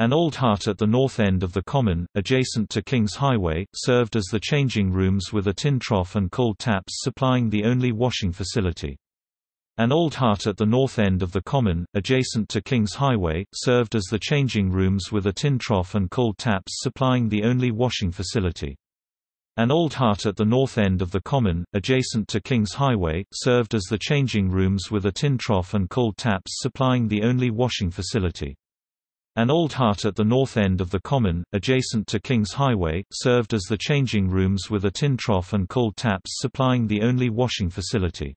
An old hut at the north end of the common, adjacent to Kings Highway, served as the changing rooms with a tin trough and cold taps supplying the only washing facility. An old hut at the north end of the common, adjacent to Kings Highway, served as the changing rooms with a tin trough and cold taps supplying the only washing facility. An old hut at the north end of the common, adjacent to Kings Highway, served as the changing rooms with a tin trough and cold taps supplying the only washing facility. An old hut at the north end of the common, adjacent to Kings Highway, served as the changing rooms with a tin trough and cold taps supplying the only washing facility.